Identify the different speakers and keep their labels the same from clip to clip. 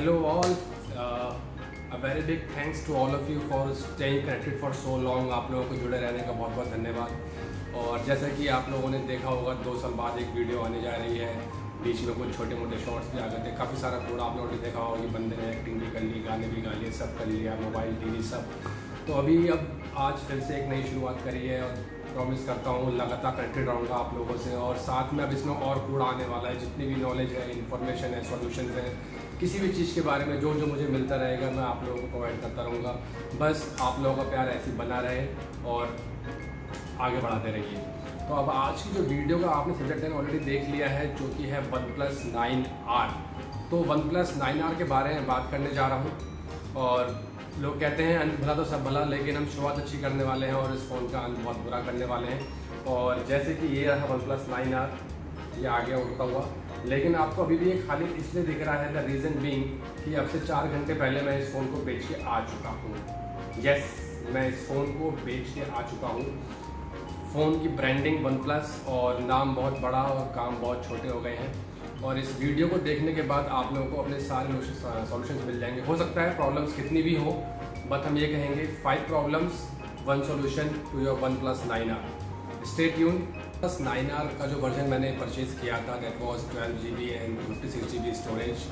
Speaker 1: hello all. Uh, a very big thanks to all of you for staying connected for so long. आप लोगों को जुड़े रहने का बहुत बहुत धन्यवाद। और जैसा कि आप लोगों ने देखा होगा दो साल बाद एक वीडियो आने जा रही है। बीच में कुछ छोटे मोटे शॉर्ट्स भी आ गए थे। काफ़ी सारा कोड आप लोगों ने देखा होगा कि बंदे ने एक्टिंग भी कर ली गाने भी गा लिए सब कर लिया मोबाइल टीवी सब। तो अभी अब आज फिर से एक नई शुरुआत करी है और प्रॉमिस करता हूँ लगातार कनेक्टेड रहूँगा आप लोगों से। और साथ में अब इसमें और कूड़ा आने वाला है। जितनी भी नॉलेज है इन्फॉर्मेशन है सॉल्यूशन है किसी भी चीज़ के बारे में, जो जो मुझे मिलता रहेगा, मैं आप लोगों को प्रोवाइड करता रहूँगा। बस आप लोगों का प्यार ऐसे बना रहे और आगे बढ़ाते रहिए। तो अब आज की जो वीडियो का आपने सब्जेक्ट है ऑलरेडी देख लिया है, जो कि है वन प्लस नाइन आर तो वन प्लस नाइन आर के बारे में बात करने जा रहा हूँ और लोग कहते हैं अंत भला तो सब भला, लेकिन हम शुरुआत अच्छी करने वाले हैं और इस फ़ोन का अंत बहुत बुरा करने वाले हैं। और जैसे कि ये रहा वन प्लस नाइन आर ये आ गया उड़ता हुआ। लेकिन आपको अभी भी ये खाली इसलिए दिख रहा है द रीज़न बींग कि अब से चार घंटे पहले मैं इस फ़ोन को बेच के आ चुका हूँ। यस मैं इस फ़ोन को बेच के आ चुका हूँ। फ़ोन की ब्रांडिंग वन प्लस और नाम बहुत बड़ा और काम बहुत छोटे हो गए हैं। और इस वीडियो को देखने के बाद आप लोगों को अपने सारे सॉल्यूशंस मिल जाएँगे। हो सकता है प्रॉब्लम्स कितनी भी हो बट हम ये कहेंगे five problems one solution to your OnePlus nine R stay tune plus nine R का जो वर्जन मैंने परचेज़ किया था that was twelve G B and fifty six G B storage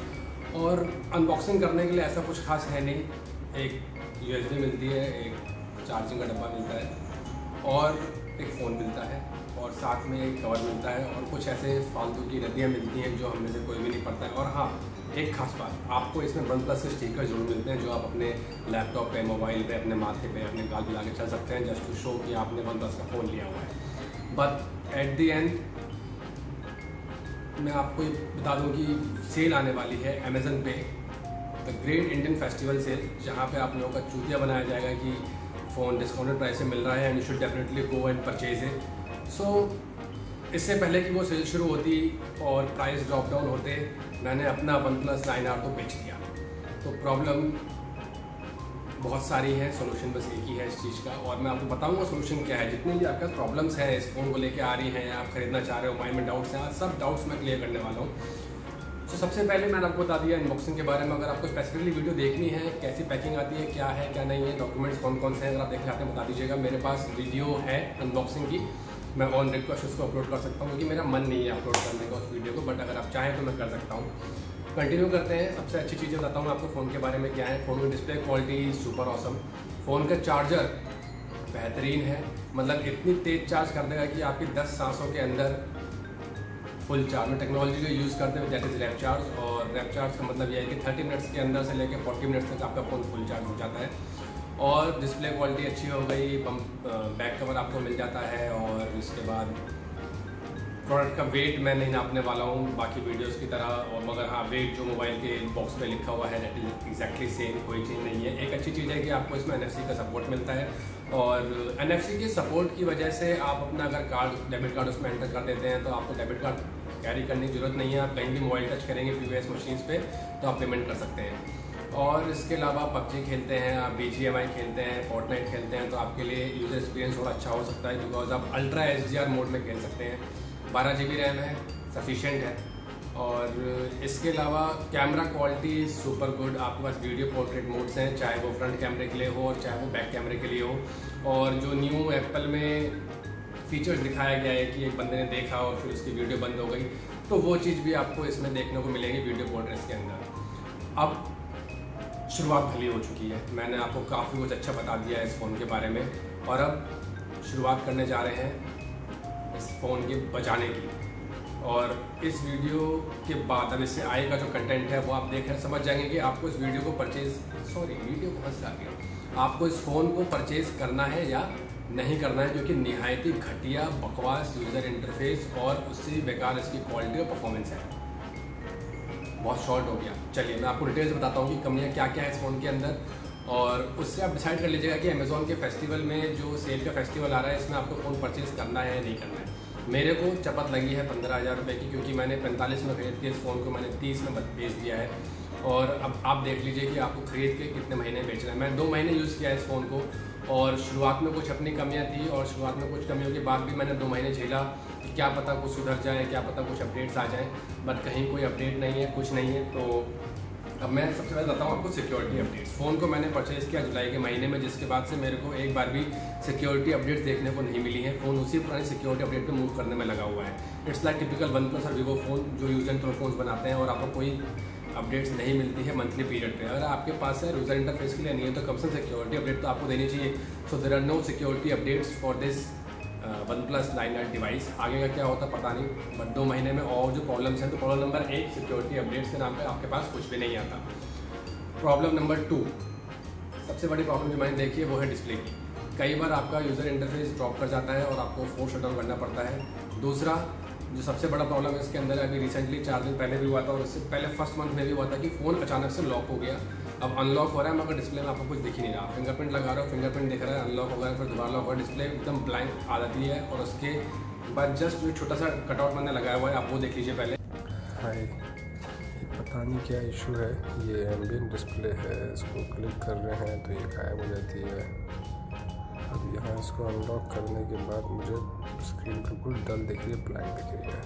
Speaker 1: और अनबॉक्सिंग करने के लिए ऐसा कुछ खास है नहीं। एक यू मिलती है, एक चार्जिंग का डब्बा मिलता है और एक फ़ोन मिलता है और साथ में एक कवर मिलता है और कुछ ऐसे फालतू की रद्दियाँ मिलती हैं जो हम से कोई भी नहीं पड़ता है। और हाँ एक खास बात, आपको इसमें वन प्लस के स्टिकर ज़रूर मिलते हैं जो आप अपने लैपटॉप पे मोबाइल पे, अपने माथे पे, अपने गाल पे के चल सकते हैं जस्ट टू शो कि आपने वन प्लस का फ़ोन लिया हुआ है। बट एट दी एंड मैं आपको ये बता दूँ कि सेल आने वाली है अमेज़न पे। The great Indian festival sale जहाँ पे आप लोगों का चूतिया बनाया जाएगा कि फ़ोन डिस्काउंटेड प्राइस से मिल रहा है and you should definitely go and purchase it so इससे पहले कि वो सेल शुरू होती और प्राइस ड्रॉप डाउन होते, मैंने अपना वन प्लस नाइन आर को बेच दिया। तो प्रॉब्लम बहुत सारी है सोल्यूशन बस एक ही है इस चीज़ का। और मैं आपको बताऊँगा सोल्यूशन क्या है। जितनी भी आपका प्रॉब्लम्स हैं, इस फ़ोन को लेके आ रही हैं, आप खरीदना चाह रहे हो माइंड में डाउट्स हैं सब डाउट्स मैं क्लियर करने वाला हूँ। तो सबसे पहले मैंने आपको बता दिया अनबॉक्सिंग के बारे में। अगर आपको स्पेसिफिकली वीडियो देखनी है, कैसी पैकिंग आती है, क्या है, क्या नहीं है डॉक्यूमेंट्स कौन कौन से हैं, अगर आप देखना चाहते हैं बता दीजिएगा। मेरे पास वीडियो है अनबॉक्सिंग की। मैं ऑन रिक्वेस्ट उसको अपलोड कर सकता हूँ, क्योंकि मेरा मन नहीं है अपलोड करने का उस वीडियो को बट अगर आप चाहें तो मैं कर सकता हूँ। कंटिन्यू करते हैं। सबसे अच्छी चीज़ें बताता हूँ आपको फ़ोन के बारे में क्या है। फ़ोन की display quality super awesome phone का चार्जर बेहतरीन है। मतलब इतनी तेज़ चार्ज कर देगा कि आपकी 10 सांसों के अंदर फुल चार्ज में टेक्नोलॉजी जो यूज़ करते हैं दैट इज़ रैप चार्ज और रैप चार्ज का मतलब यह है कि 30 मिनट्स के अंदर से लेकर 40 मिनट्स तक आपका फ़ोन फुल चार्ज हो जाता है। और डिस्प्ले क्वालिटी अच्छी हो गई। बैक कवर आपको मिल जाता है। और इसके बाद प्रोडक्ट का वेट मैं नहीं नापने वाला हूँ, बाकी वीडियोस की तरह, और मगर हाँ वेट जो मोबाइल के बॉक्स पे लिखा हुआ है एग्जैक्टली सेम कोई चीज़ नहीं है। एक अच्छी चीज़ है कि आपको इसमें एन का सपोर्ट मिलता है, और एन के सपोर्ट की वजह से आप अपना अगर कार्ड डेबिट कार्ड उसमें एंटर कर देते हैं तो आपको डेबिट कार्ड कैरी करने की ज़रूरत नहीं है। आप कहीं भी मोबाइल टच करेंगे पी मशीन पे तो आप पेमेंट कर सकते हैं। और इसके अलावा आप पबजी खेलते हैं, आप बी खेलते हैं फोर्टनाइट खेलते हैं तो आपके लिए यूज़र एक्सपीरियंस थोड़ा अच्छा हो सकता है बिकॉज़ आप ultra H D R mode में खेल सकते हैं। बारह जी बी रैम है सफिशेंट है। और इसके अलावा कैमरा क्वालिटी सुपर गुड आपके पास वीडियो पोर्ट्रेट मोड्स हैं, चाहे वो फ्रंट कैमरे के लिए हो और चाहे वो बैक कैमरे के लिए हो। और जो न्यू एप्पल में फीचर्स दिखाया गया है कि एक बंदे ने देखा और फिर उसकी वीडियो बंद हो गई तो वो चीज़ भी आपको इसमें देखने को मिलेगी वीडियो पोर्ट्रेट्स के अंदर। अब शुरुआत भली हो चुकी है। मैंने आपको काफ़ी कुछ अच्छा बता दिया है इस फ़ोन के बारे में। और अब शुरुआत करने जा रहे हैं इस फ़ोन के बचाने की। और इस वीडियो के बाद अब इससे आएगा जो कंटेंट है, वो आप देख रहे समझ जाएँगे कि आपको इस वीडियो को परचेज सॉरी वीडियो को हंस आ गया आपको इस फ़ोन को परचेज करना है या नहीं करना है क्योंकि नहायती घटिया, बकवास यूज़र इंटरफेस और उससे बेकार इसकी क्वालिटी और परफॉर्मेंस है। बहुत शॉर्ट हो गया। चलिए, मैं आपको डिटेल्स बताता हूँ कि कमियाँ क्या क्या है इस फ़ोन के अंदर। और उससे आप डिसाइड कर लीजिएगा कि अमेज़ोन के फेस्टिवल में जो सेल का फेस्टिवल आ रहा है, इसमें आपको फ़ोन परचेज़ करना है या नहीं करना है। मेरे को चपत लगी है पंद्रह हज़ार रुपये की, क्योंकि मैंने पैंतालीस में खरीद के इस फ़ोन को मैंने तीस में बेच दिया है। और अब आप देख लीजिए कि आपको ख़रीद के कितने महीने बेच रहे हैं। मैं दो महीने यूज़ किया इस फ़ोन को, और शुरुआत में कुछ अपनी कमियाँ थी, और शुरुआत में कुछ कमियों के बाद भी मैंने दो महीने झेला कि क्या पता कुछ सुधर जाए, क्या पता कुछ अपडेट्स आ जाएँ। बट कहीं कोई अपडेट नहीं है, कुछ नहीं है तो अब मैं सबसे पहले बताता हूँ आपको सिक्योरिटी अपडेट्स फ़ोन को मैंने परचेज़ किया जुलाई के महीने में, जिसके बाद से मेरे को एक बार भी सिक्योरिटी अपडेट्स देखने को नहीं मिली है। फ़ोन उसी पुरानी सिक्योरिटी अपडेट पे मूव करने में लगा हुआ है। It's like typical OnePlus और वीवो फ़ोन जो यूज़ एंड थ्रो फ़ोन बनाते हैं और आपको कोई अपडेट्स नहीं मिलती है मंथली पीरियड पे। अगर आपके पास है यूज़र इंटरफेस के लिए नहीं है तो कम से सिक्योरिटी अपडेट तो आपको देनी चाहिए। So there are no security updates for this OnePlus nine eight device आगे का क्या होता पता नहीं बट दो महीने में और जो प्रॉब्लम्स हैं तो प्रॉब्लम नंबर एक सिक्योरिटी अपडेट्स के नाम पे आपके पास कुछ भी नहीं आता। प्रॉब्लम नंबर टू सबसे बड़ी प्रॉब्लम जो मैंने देखी है, वो है डिस्प्ले की। कई बार आपका यूज़र इंटरफेस ड्रॉप कर जाता है और आपको फ़ोन शट करना पड़ता है। दूसरा, जो सबसे बड़ा प्रॉब्लम है, इसके अंदर अभी रिसेंटली चार दिन पहले भी हुआ था और इससे पहले फ़र्स्ट मंथ में भी हुआ था कि फ़ोन अचानक से लॉक हो गया। अब अनलॉक हो रहा है मगर डिस्प्ले में आपको कुछ दिख ही नहीं रहा। फिंगरप्रिंट लगा रहे हो फिंगरप्रिंट दिख रहा है अनलॉक हो गया, फिर दोबारा लॉक हो डिस्प्ले एकदम ब्लैंक आ जाती है और उसके बाद जस्ट जो छोटा सा कटआउट मैंने लगाया हुआ है, आप वो देख लीजिए पहले।
Speaker 2: हाय पता नहीं क्या इशू है। ये एम्बियन डिस्प्ले है, इसको क्लिक कर रहे हैं तो ये गायब हो जाती है। अब यहाँ इसको अनलॉक करने के बाद मुझे स्क्रीन बिल्कुल डल दिख रही है ब्लैंक दिख रही है।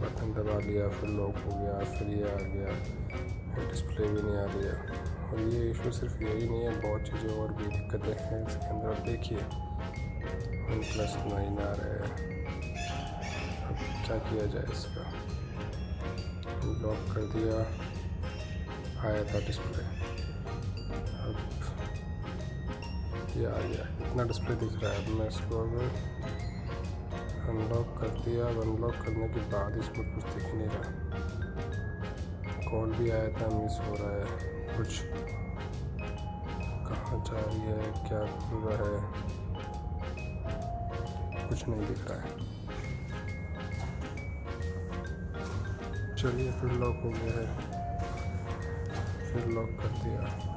Speaker 2: बटन दबा लिया, फिर लॉक हो गया, फिर ये आ गया। डिस्प्ले भी नहीं आ रही है। और ये इशू सिर्फ़ यही नहीं है, बहुत चीज़ें और भी दिक्कतें हैं इसके अंदर। देखिए, वन प्लस नाइन आ रहा है। अब क्या किया जाए इसका? लॉक कर दिया, आया था डिस्प्ले अब ये आ गया। इतना डिस्प्ले दिख रहा है। अब मैं इसको अगर अनलॉक कर दिया। अनलॉक करने के बाद इसमें कुछ दिख नहीं रहा। कॉल भी आया था मिस हो रहा है। कुछ कहाँ जा रही है, क्या हुआ है? कुछ नहीं दिख रहा है। चलिए, फिर लॉक हो गया है। फिर लॉक कर दिया।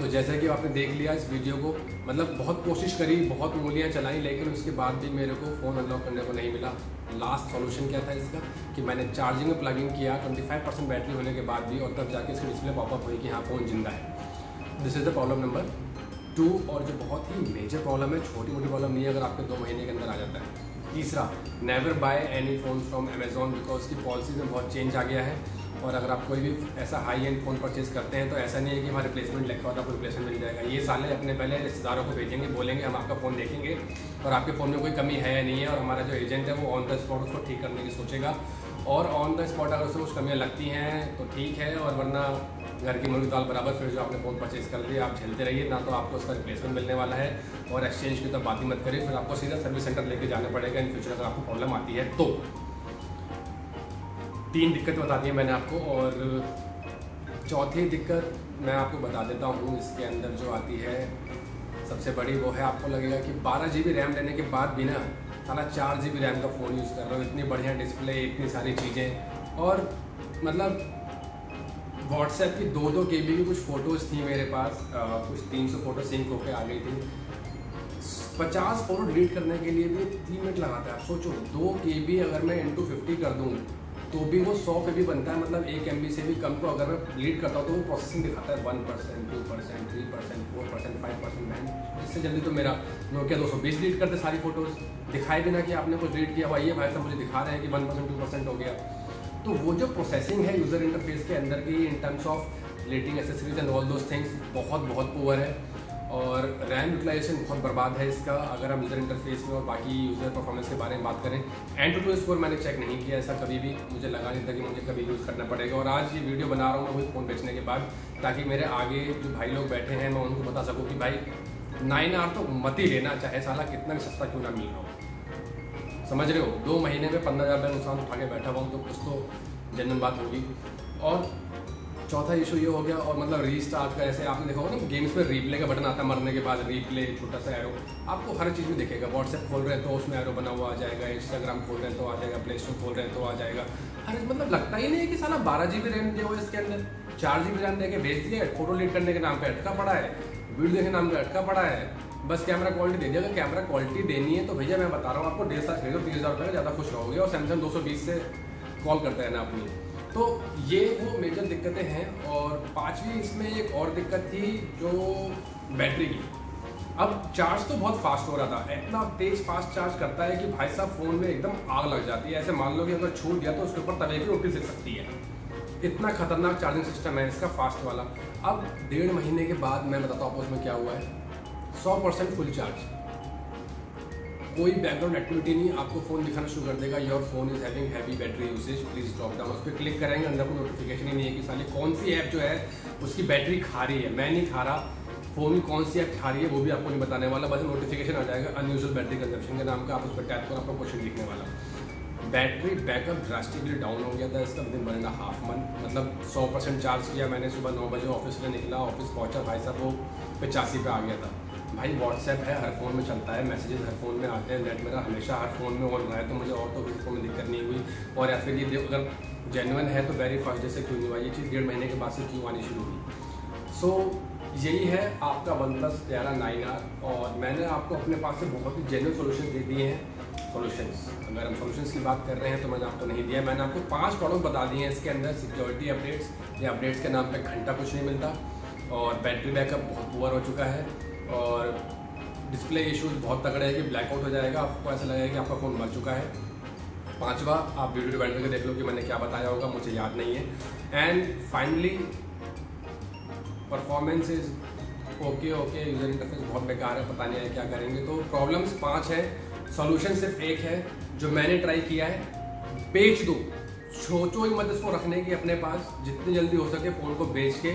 Speaker 1: तो जैसा कि आपने देख लिया, इस वीडियो को मतलब बहुत कोशिश करी, बहुत उंगलियाँ चलाई, लेकिन उसके बाद भी मेरे को फ़ोन अनलॉक करने को नहीं मिला। लास्ट सॉल्यूशन क्या था इसका? कि मैंने चार्जिंग में प्लगिंग किया 25 परसेंट बैटरी होने के बाद भी, और तब जाके इसकी डिस्प्ले पॉपअप हुई कि हाँ फ़ोन ज़िंदा है। This is the problem number two और जो बहुत ही मेजर प्रॉब्लम है, छोटी मोटी प्रॉब्लम नहीं है, अगर आपके दो महीने के अंदर आ जाता है। तीसरा never buy any phone from Amazon because की पॉलिसीज़ में बहुत चेंज आ गया है। और अगर आप कोई भी ऐसा हाई एंड फ़ोन परचेज़ करते हैं तो ऐसा नहीं है कि हमारे रिप्लेसमेंट लिखा होता है आपको रिप्लेसमेंट मिल जाएगा। ये साले अपने पहले रिश्तेदारों को भेजेंगे, बोलेंगे, हम आपका फ़ोन देखेंगे। और आपके फ़ोन में कोई कमी है या नहीं है, और हमारा जो एजेंट है वो ऑन द स्पॉट उसको ठीक करने की सोचेगा। और ऑन द स्पॉट अगर उससे कुछ कमियाँ लगती हैं तो ठीक है, और वरना घर की मुर्गी दाल बराबर फिर जो आपने फ़ोन परचेज़ कर लिया, आप झेलते रहिए, ना तो आपको उसका रिप्लेसमेंट मिलने वाला है। और एक्सचेंज की तो बात ही मत करिए, फिर आपको सीधा सर्विस सेंटर लेके जाना पड़ेगा इन फ्यूचर अगर आपको प्रॉब्लम आती है तो। तीन दिक्कत बता दी मैंने आपको और चौथी दिक्कत मैं आपको बता देता हूँ इसके अंदर जो आती है सबसे बड़ी वो है आपको लगेगा कि बारह जी रैम लेने के बाद भी ना सारा चार जी रैम का फ़ोन यूज़ कर रहा हूँ इतनी बढ़िया डिस्प्ले इतनी सारी चीज़ें। और मतलब व्हाट्सएप की दो दो के बी की कुछ फ़ोटोज़ थी मेरे पास आ, कुछ तीन सौ फ़ोटो सिंक होके आ गई थी। पचास फ़ोटो डिलीट करने के लिए भी तीन मिनट लगाता है। सोचो दो के बी अगर मैं इंटू फिफ्टी कर दूँ तो भी वो सौ पे भी बनता है मतलब एक एमबी से भी कम को अगर मैं लीड करता हूँ तो वो प्रोसेसिंग दिखाता है one percent two percent three percent four percent five percent nine इससे जल्दी तो मेरा नोकिया दो सौ बीस लीड करते सारी फ़ोटोज़ दिखाई भी ना कि आपने कुछ लीड किया भाई ये भाई साहब मुझे दिखा रहे हैं कि वन परसेंट टू परसेंट हो गया। तो वो जो प्रोसेसिंग है यूज़र इंटरफेस के अंदर की in terms of letting accessories and all those things बहुत बहुत पुअर है। और रैम यूटिलाइजेशन बहुत बर्बाद है इसका, अगर हम यूज़र इंटरफेस में और बाकी यूज़र परफॉर्मेंस के बारे में बात करें। एंड टू स्कोर मैंने चेक नहीं किया ऐसा कभी भी, मुझे लगा नहीं था कि मुझे कभी यूज़ करना पड़ेगा। और आज ये वीडियो बना रहा हूँ वही फ़ोन बेचने के बाद, ताकि मेरे आगे जो भाई लोग बैठे हैं, मैं उनको बता सकूँ कि भाई नाइन आर तो मत ही लेना, चाहे साला कितना भी सस्ता क्यों ना मिल रहा हो। समझ रहे हो? दो महीने में पंद्रह हज़ार नुकसान उठा के बैठा हुआ हूँ तो कुछ तो जनरल बात होगी। और चौथा इशू ये हो गया और मतलब रीस्टार्ट का ऐसे आपने देखा होगा ना गेम्स में रीप्ले का बटन आता है मरने के बाद रीप्ले छोटा सा एरो आपको हर चीज़ में दिखेगा। व्हाट्सएप खोल रहे हैं तो उसमें एरो बना हुआ आ जाएगा। इंस्टाग्राम खोल रहे हैं तो आ जाएगा। प्ले स्टोर खोल रहे हैं तो आ जाएगा। हर मतलब लगता ही नहीं है कि साला बारह जी बी रैम दिया हुआ इसके अंदर। चार जी बी रैम दे के भेज दिया फ़ोटो लीड करने के नाम पर अटका पड़ा है। वीडियो देखने नाम पर अटका पड़ा है। बस कैमरा क्वालिटी दे दिया। अगर कैमरा क्वालिटी देनी है तो भैया मैं बता रहा हूँ आपको डेढ़ साल खरीदो तीस हज़ार रुपये ज़्यादा खुश रहोगे। और सैमसंग दो सौ बीस से कॉल करते हैं ना अपनी। तो ये वो मेजर दिक्कतें हैं और पांचवी इसमें एक और दिक्कत थी जो बैटरी की। अब चार्ज तो बहुत फास्ट हो रहा था। इतना तेज फास्ट चार्ज करता है कि भाई साहब फ़ोन में एकदम आग लग जाती है। ऐसे मान लो कि अगर छूट गया तो उसके ऊपर तवे की रोटी सिल सकती है। इतना खतरनाक चार्जिंग सिस्टम है इसका फास्ट वाला। अब डेढ़ महीने के बाद मैं बताता हूँ आपको उसमें क्या हुआ है। सौ परसेंट फुल चार्ज कोई बैकग्राउंड एक्टिविटी नहीं, आपको फ़ोन दिखाना शुरू कर देगा your phone is having heavy battery usage please drop down उस पर क्लिक करेंगे, अंदर कोई नोटिफिकेशन ही नहीं है कि साली कौन सी ऐप जो है, उसकी बैटरी खा रही है। मैं नहीं खा रहा फ़ोन कौन सी ऐप खा रही है, वो भी आपको नहीं बताने वाला। बस नोटिफिकेशन आ जाएगा अनयूजल बैटरी कंजप्शन के नाम का, आप उस पर टैप करो, आपको क्वेश्चन लिखने वाला। बैटरी बैकअप ड्रास्टिकली डाउन हो गया था इसका within one and half month मतलब सौ परसेंट चार्ज किया मैंने सुबह नौ बजे ऑफ़िस में निकला ऑफ़िस पहुँचा, भाई साहब, वो पचासी पे आ गया था। भाई व्हाट्सएप है, हर फ़ोन में चलता है मैसेजेस हर फ़ोन में आते हैं नेट मेरा हमेशा हर फ़ोन में ऑन रहा है तो मुझे और तो किसी में दिक्कत नहीं हुई। और या फिर ये अगर जेनुअन है तो वेरी फ़र्स्ट डे से क्यों नहीं हुआ? ये चीज़ डेढ़ महीने के बाद से क्यों आनी शुरू हुई? सो यही है आपका वन प्लस ग्यारह, नाइन आर और मैंने आपको अपने पास से बहुत ही जेनुअन सोल्यूशन दे दिए हैं। सोल्यूशंस अगर हम सोल्यूशंस की बात कर रहे हैं तो मैंने आपको नहीं दिया। मैंने आपको पाँच प्रॉब्लम बता दिए हैं इसके अंदर सिक्योरिटी अपडेट्स या अपडेट्स के नाम पे घंटा कुछ नहीं मिलता, और बैटरी बैकअप बहुत पुअर हो चुका है। और डिस्प्ले इश्यूज़ बहुत तगड़े हैं कि ब्लैकआउट हो जाएगा। आपको ऐसा लगेगा कि आपका फ़ोन मर चुका है। पांचवा, आप वीडियो डिवाइड करके देख लो कि मैंने क्या बताया होगा, मुझे याद नहीं है। And finally performance is okay okay user interface बहुत बेकार है, पता नहीं है क्या करेंगे। तो प्रॉब्लम्स पाँच है सॉल्यूशन सिर्फ़ एक है, जो मैंने ट्राई किया है, बेच दो। सोचो ही मत इसको रखने की अपने पास, जितनी जल्दी हो सके फ़ोन को बेच के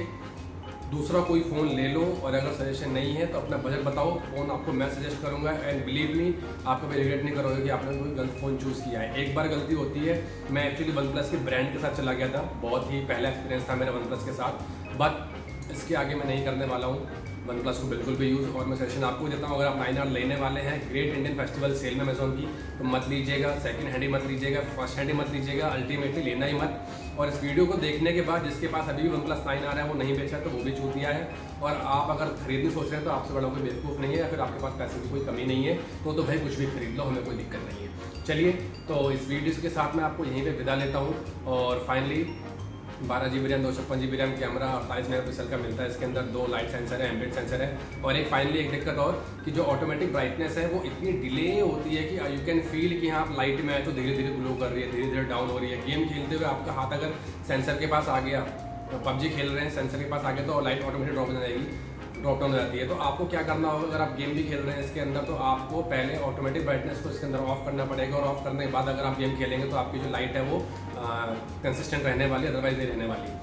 Speaker 1: दूसरा कोई फ़ोन ले लो और अगर सजेशन नहीं है तो अपना बजट बताओ फ़ोन आपको मैं सजेस्ट करूँगा। एंड बिलीव मी आप कभी रिग्रेट नहीं करोगे कि आपने कोई गलत फ़ोन चूज़ किया है। एक बार गलती होती है। मैं एक्चुअली वन प्लस के ब्रांड के साथ चला गया था। बहुत ही पहला एक्सपीरियंस था मेरा वन प्लस के साथ। बट इसके आगे मैं नहीं करने वाला हूँ। वन प्लस को बिल्कुल भी यूज़ और मैं सजेशन आपको देता हूँ। अगर आप नाइन आर लेने वाले हैं ग्रेट इंडियन फेस्टिवल सेल में अमेजोन की तो मत लीजिएगा सेकंड हैंड ही मत लीजिएगा फ़र्स्ट हैंड ही मत लीजिएगा अल्टीमेटली लेना ही मत। और इस वीडियो को देखने के बाद जिसके पास अभी भी वन प्लस नाइन आ रहा है, वो नहीं बेचा तो वो भी दिया है। और आप अगर खरीदने सोच रहे हैं तो आपसे बड़ा कोई बेवकूफ़ नहीं है, या फिर आपके पास पैसे की कोई कमी नहीं है तो तो भाई कुछ भी खरीद लो, हमें कोई दिक्कत नहीं है। चलिए तो इस वीडियो के साथ मैं आपको यहीं पर विदा लेता हूँ। और फाइनली बारह जी बी रैम दो छप्पन जी बी रैम कैमरा अड़तालीस मेगा पिक्सल का मिलता है। इसके अंदर दो लाइट सेंसर है एम्बेड सेंसर है। और एक फाइनली एक दिक्कत और कि जो ऑटोमेटिक ब्राइटनेस है, वो इतनी डिले होती है कि यू कैन फील कि हाँ आप लाइट में आए तो धीरे धीरे ग्लो कर रही है धीरे धीरे डाउन हो रही है। गेम खेलते हुए आपका हाथ अगर सेंसर के पास आ गया तो पबजी खेल रहे हैं सेंसर के पास आ गया तो लाइट ऑटोमेटिक ड्रॉप हो जाएगी। ड्रॉप डाउन हो जाती है। तो आपको क्या करना होगा? अगर आप गेम भी खेल रहे हैं इसके अंदर तो आपको पहले ऑटोमेटिक ब्राइटनेस को इसके अंदर ऑफ़ करना पड़ेगा और ऑफ़ करने के बाद अगर आप गेम खेलेंगे तो आपकी जो लाइट है वो कंसिस्टेंट रहने वाली अदरवाइज़ नहीं रहने वाली।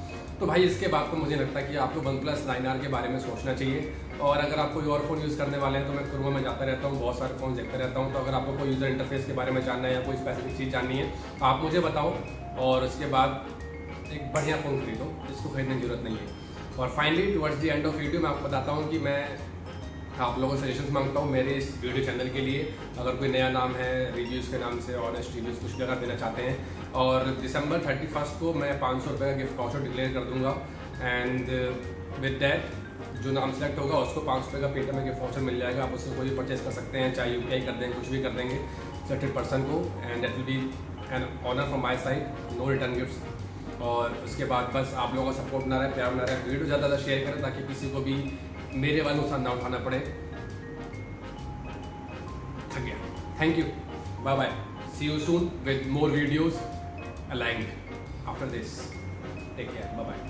Speaker 1: तो भाई, इसके बाद तो मुझे लगता है कि आपको वन प्लस नाइन आर के बारे में सोचना चाहिए। और अगर आप कोई और फ़ोन यूज़ करने वाले हैं तो मैं क्रोमा में जाता रहता हूँ, बहुत सारे फ़ोन देखता रहता हूँ। तो अगर आपको कोई यूज़र इंटरफेस के बारे में जानना है या कोई स्पेसिफिक चीज़ जाननी है तो आप मुझे बताओ। और उसके बाद एक बढ़िया फ़ोन खरीदो, जिसको खरीदने की ज़रूरत नहीं है। और finally towards the end of video मैं आपको बताता हूँ कि मैं आप लोगों से सजेशन माँगता हूँ मेरे इस वीडियो चैनल के लिए। अगर कोई नया नाम है रिव्यूज़ के नाम से ऑनेस्ट रिव्यूज़ कुछ भी अगर देना चाहते हैं। और दिसंबर थर्टी फ़र्स्ट को मैं पाँच सौ रुपये का गिफ्ट वाउचर डिक्लेयर कर दूँगा। एंड विद डैट जो नाम सेलेक्ट होगा, उसको पाँच सौ रुपये का पेटीएम में गिफ्ट वाउचर मिल जाएगा। आप उससे कोई भी परचेज कर सकते हैं, चाहे यूपीआई कर देंगे कुछ भी कर देंगे। सर्टेड पर्सन को and that will be an honour from my side no return gift और उसके बाद बस आप लोगों का सपोर्ट ना रहे प्यार ना रहे वीडियो ज़्यादा ज़्यादा शेयर करें ताकि किसी को भी मेरे वाले नुकसान ना उठाना पड़े। थक गया thank you bye bye see you soon with more videos aligning after this take care bye bye.